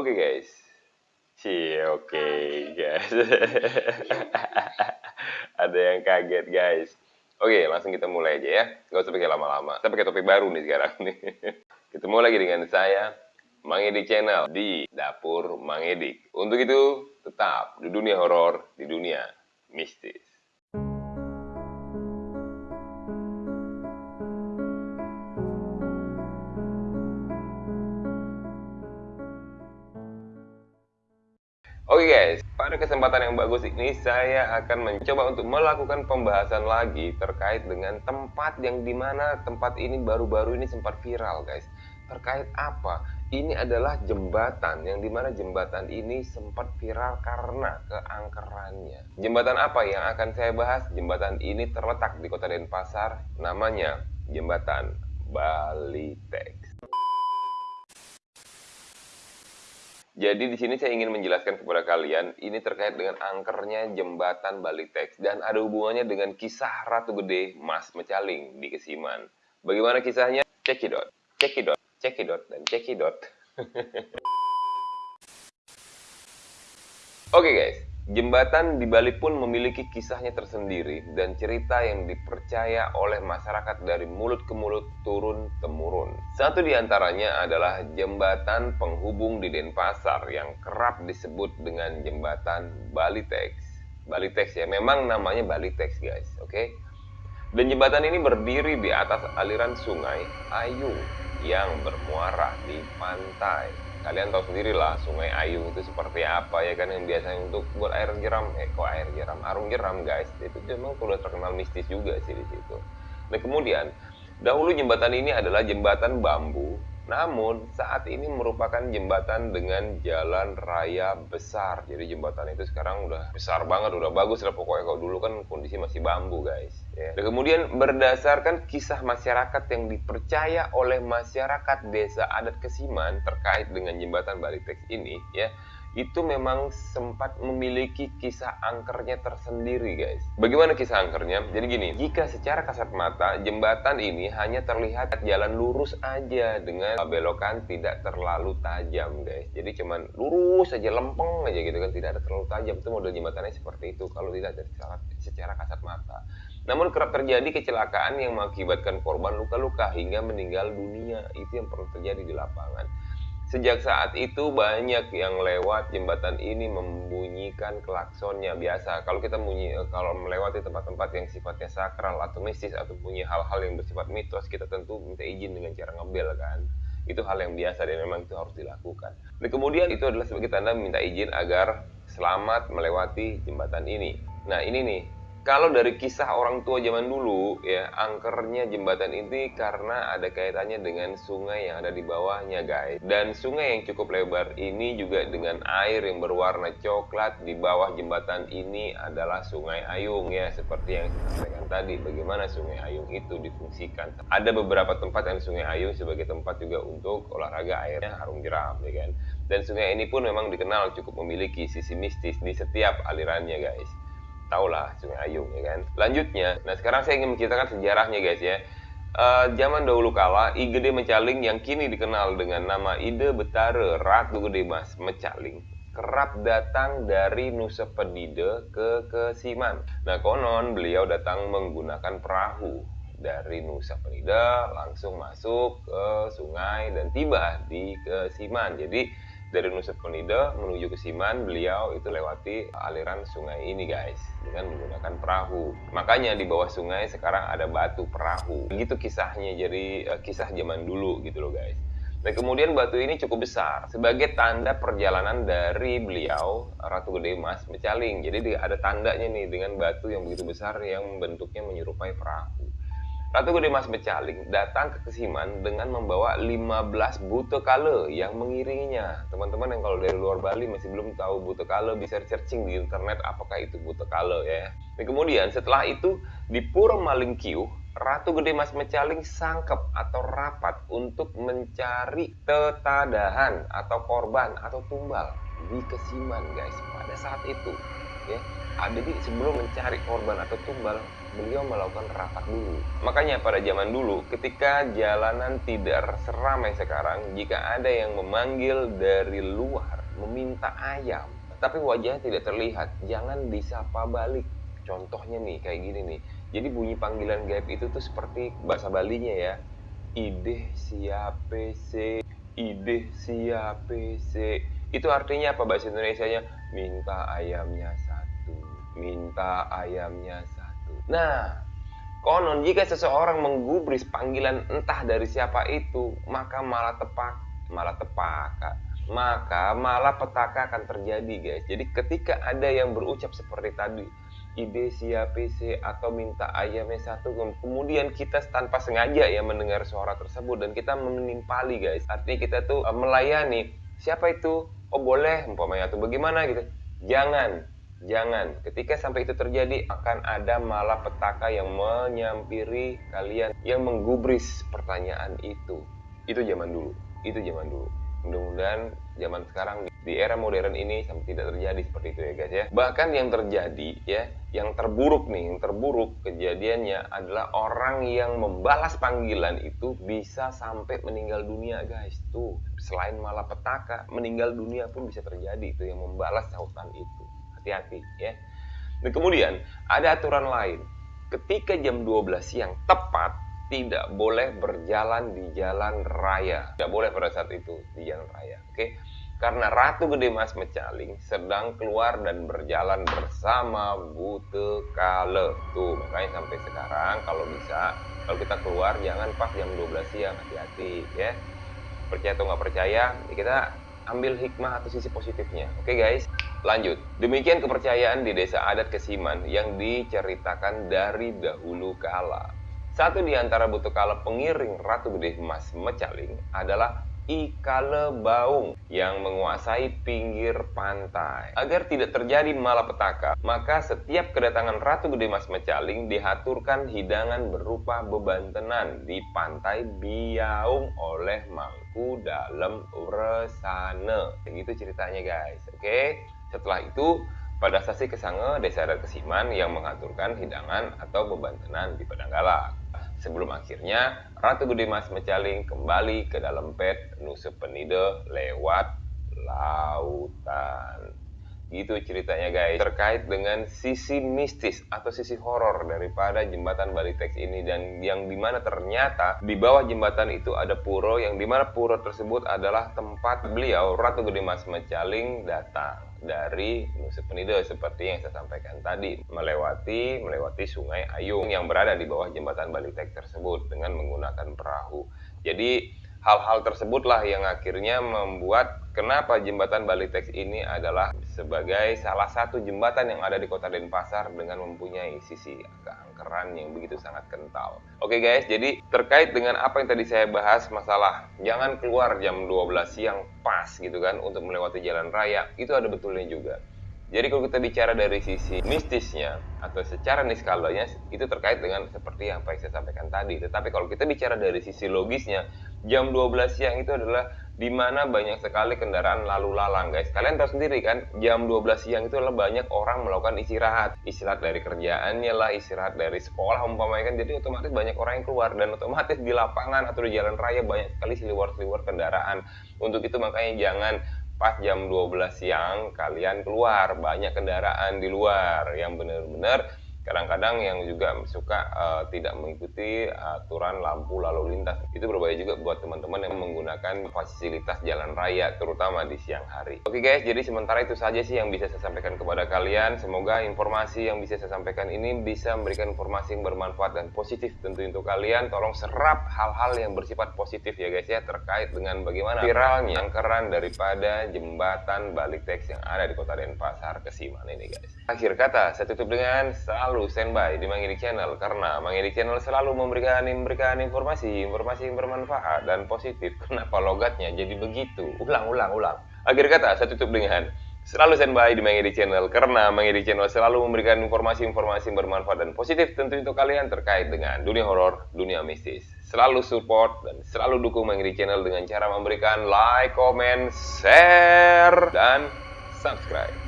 Oke guys. Si oke guys. Ada yang kaget guys. Oke, langsung kita mulai aja ya. Gak usah pakai lama-lama. Kita pakai topi baru nih sekarang nih. Ketemu lagi dengan saya, Mang Edik Channel di Dapur Mang Edik. Untuk itu, tetap di dunia horor, di dunia mistis. Guys, pada kesempatan yang bagus ini saya akan mencoba untuk melakukan pembahasan lagi terkait dengan tempat yang di mana tempat ini baru-baru ini sempat viral guys. Terkait apa? Ini adalah jembatan yang di mana jembatan ini sempat viral karena keangkerannya. Jembatan apa yang akan saya bahas? Jembatan ini terletak di kota Denpasar, namanya Jembatan Balitex. Jadi di sini saya ingin menjelaskan kepada kalian ini terkait dengan angkernya jembatan Balitex dan ada hubungannya dengan kisah Ratu Gede Mas Mecaling di Kesiman. Bagaimana kisahnya? Cekidot, cekidot, cekidot dan cekidot. Oke okay guys, Jembatan di Bali pun memiliki kisahnya tersendiri dan cerita yang dipercaya oleh masyarakat dari mulut ke mulut turun-temurun. Satu di antaranya adalah jembatan penghubung di Denpasar yang kerap disebut dengan jembatan Balitex. Balitex ya, memang namanya Balitex guys, oke? Okay? Dan jembatan ini berdiri di atas aliran sungai Ayung yang bermuara di pantai kalian tahu sendiri lah sungai Ayung itu seperti apa ya kan yang biasanya untuk buat air jeram. Eh kok air jeram? Arung jeram guys. Itu memang sudah terkenal mistis juga sih di situ. Nah kemudian dahulu jembatan ini adalah jembatan bambu namun saat ini merupakan jembatan dengan jalan raya besar. Jadi jembatan itu sekarang udah besar banget, udah bagus lah pokoknya kalau dulu kan kondisi masih bambu guys. Ya. Dan kemudian berdasarkan kisah masyarakat yang dipercaya oleh masyarakat desa adat Kesiman terkait dengan jembatan Balitex ini ya itu memang sempat memiliki kisah angkernya tersendiri guys. Bagaimana kisah angkernya? Jadi gini jika secara kasat mata jembatan ini hanya terlihat jalan lurus aja dengan belokan tidak terlalu tajam guys. Jadi cuman lurus aja lempeng aja gitu kan tidak ada terlalu tajam. Itu model jembatannya seperti itu kalau tidak dari secara kasat mata. Namun kerap terjadi kecelakaan yang mengakibatkan korban luka-luka hingga meninggal dunia. Itu yang pernah terjadi di lapangan Sejak saat itu banyak yang lewat jembatan ini membunyikan klaksonnya biasa. Kalau kita bunyi eh, kalau melewati tempat-tempat yang sifatnya sakral atau mistis atau punya hal-hal yang bersifat mitos, kita tentu minta izin dengan cara ngebel kan. Itu hal yang biasa dan memang itu harus dilakukan. Dan kemudian itu adalah sebagai tanda minta izin agar selamat melewati jembatan ini. Nah, ini nih kalau dari kisah orang tua zaman dulu ya angkernya jembatan ini karena ada kaitannya dengan sungai yang ada di bawahnya guys. Dan sungai yang cukup lebar ini juga dengan air yang berwarna coklat di bawah jembatan ini adalah sungai Ayung ya. Seperti yang saya sampaikan tadi bagaimana sungai Ayung itu difungsikan. Ada beberapa tempat yang sungai Ayung sebagai tempat juga untuk olahraga airnya harum jeram ya kan? Dan sungai ini pun memang dikenal cukup memiliki sisi mistis di setiap alirannya guys lah Sungai Ayung ya kan. Lanjutnya, nah sekarang saya ingin menceritakan sejarahnya guys ya. Uh, zaman dahulu kala, I Gede Mecaling yang kini dikenal dengan nama Ide Betare Ratu Gede Mas Mecaling kerap datang dari Nusa Penida ke Kesiman. Nah konon beliau datang menggunakan perahu dari Nusa Penida langsung masuk ke sungai dan tiba di Kesiman. Jadi dari Nusa Penida menuju ke Siman beliau itu lewati aliran sungai ini guys dengan menggunakan perahu. Makanya di bawah sungai sekarang ada batu perahu. Begitu kisahnya jadi uh, kisah zaman dulu gitu loh guys. Dan kemudian batu ini cukup besar sebagai tanda perjalanan dari beliau Ratu Gede Mas Mecaling. Jadi ada tandanya nih dengan batu yang begitu besar yang bentuknya menyerupai perahu Ratu Gede Mas Becaling datang ke Kesiman dengan membawa 15 buto kale yang mengiringinya. Teman-teman yang kalau dari luar Bali masih belum tahu buto kale bisa searching di internet apakah itu buto kale ya. Dan kemudian setelah itu di Pura Malingkiu, Ratu Gede Mas Mecaling sangkep atau rapat untuk mencari tetadahan atau korban atau tumbal di Kesiman guys pada saat itu ya jadi sebelum mencari korban atau tumbal, beliau melakukan rapat dulu. Makanya pada zaman dulu, ketika jalanan tidak seramai sekarang, jika ada yang memanggil dari luar, meminta ayam, tapi wajahnya tidak terlihat, jangan disapa balik. Contohnya nih, kayak gini nih. Jadi bunyi panggilan gaib itu tuh seperti bahasa Balinya ya. Ide siape se, ide siape se. Itu artinya apa bahasa Indonesia-nya? Minta ayamnya minta ayamnya satu. Nah, konon jika seseorang menggubris panggilan entah dari siapa itu, maka malah tepak, malah tepaka. Maka malah petaka akan terjadi, guys. Jadi ketika ada yang berucap seperti tadi, ide siapa sih atau minta ayamnya satu kemudian kita tanpa sengaja ya mendengar suara tersebut dan kita menimpali guys artinya kita tuh eh, melayani siapa itu oh boleh umpamanya atau bagaimana gitu jangan Jangan, ketika sampai itu terjadi akan ada malapetaka yang menyampiri kalian yang menggubris pertanyaan itu. Itu zaman dulu, itu zaman dulu. Mudah-mudahan zaman sekarang di era modern ini sampai tidak terjadi seperti itu ya guys ya. Bahkan yang terjadi ya, yang terburuk nih, yang terburuk kejadiannya adalah orang yang membalas panggilan itu bisa sampai meninggal dunia guys. Tuh, selain malapetaka, meninggal dunia pun bisa terjadi itu yang membalas sautan itu hati-hati ya. Dan kemudian ada aturan lain. Ketika jam 12 siang tepat tidak boleh berjalan di jalan raya. Tidak boleh pada saat itu di jalan raya. Oke. Karena Ratu Gede Mas Mecaling sedang keluar dan berjalan bersama Bute Kale. Tuh, makanya sampai sekarang kalau bisa kalau kita keluar jangan pas jam 12 siang, hati-hati ya. Percaya atau nggak percaya, ya kita ambil hikmah atau sisi positifnya. Oke guys. Lanjut, demikian kepercayaan di desa adat Kesiman yang diceritakan dari dahulu kala. Satu di antara kala pengiring Ratu Gede Emas Mecaling adalah Ikale Baung yang menguasai pinggir pantai. Agar tidak terjadi malapetaka, maka setiap kedatangan Ratu Gede Mas Mecaling dihaturkan hidangan berupa bebantenan di pantai Biaung oleh Mangku dalam Uresane. Begitu ceritanya guys, oke? Okay? Setelah itu, pada sasi desa adat Kesiman yang mengaturkan hidangan atau bebantenan di Padang Galak. Sebelum akhirnya Ratu Gede Mas Mecaling kembali ke dalam pet Nusa Penida lewat lautan. Gitu ceritanya guys. Terkait dengan sisi mistis atau sisi horor daripada jembatan Balitex ini dan yang di mana ternyata di bawah jembatan itu ada puro yang di mana puro tersebut adalah tempat beliau Ratu Gede Mas Mecaling datang dari Nusa Penida seperti yang saya sampaikan tadi melewati melewati Sungai Ayung yang berada di bawah jembatan Balitek tersebut dengan menggunakan perahu. Jadi hal-hal tersebutlah yang akhirnya membuat kenapa jembatan Balitex ini adalah sebagai salah satu jembatan yang ada di kota Denpasar dengan mempunyai sisi keangkeran yang begitu sangat kental. Oke guys, jadi terkait dengan apa yang tadi saya bahas masalah jangan keluar jam 12 siang pas gitu kan untuk melewati jalan raya, itu ada betulnya juga. Jadi kalau kita bicara dari sisi mistisnya atau secara niskalanya itu terkait dengan seperti yang saya sampaikan tadi. Tetapi kalau kita bicara dari sisi logisnya, jam 12 siang itu adalah di mana banyak sekali kendaraan lalu lalang guys. Kalian tahu sendiri kan, jam 12 siang itu adalah banyak orang melakukan istirahat. Istirahat dari kerjaannya lah, istirahat dari sekolah umpamanya kan. Jadi otomatis banyak orang yang keluar dan otomatis di lapangan atau di jalan raya banyak sekali seliwar-seliwar kendaraan. Untuk itu makanya jangan pas jam 12 siang kalian keluar banyak kendaraan di luar yang benar-benar kadang-kadang yang juga suka uh, tidak mengikuti aturan lampu lalu lintas. Itu berbahaya juga buat teman-teman yang menggunakan fasilitas jalan raya terutama di siang hari. Oke guys jadi sementara itu saja sih yang bisa saya sampaikan kepada kalian. Semoga informasi yang bisa saya sampaikan ini bisa memberikan informasi yang bermanfaat dan positif tentu untuk kalian. Tolong serap hal-hal yang bersifat positif ya guys ya terkait dengan bagaimana viralnya angkeran daripada jembatan balik teks yang ada di kota Denpasar Kesiman ini guys. Akhir kata saya tutup dengan salam selalu standby di Mangidik Channel karena Mangidik Channel selalu memberikan memberikan informasi informasi yang bermanfaat dan positif. Kenapa logatnya jadi begitu? Ulang, ulang, ulang. Akhir kata saya tutup dengan selalu standby di Mangidik Channel karena Mangidik Channel selalu memberikan informasi-informasi yang bermanfaat dan positif tentu untuk kalian terkait dengan dunia horor, dunia mistis. Selalu support dan selalu dukung Mangidik Channel dengan cara memberikan like, comment, share, dan subscribe.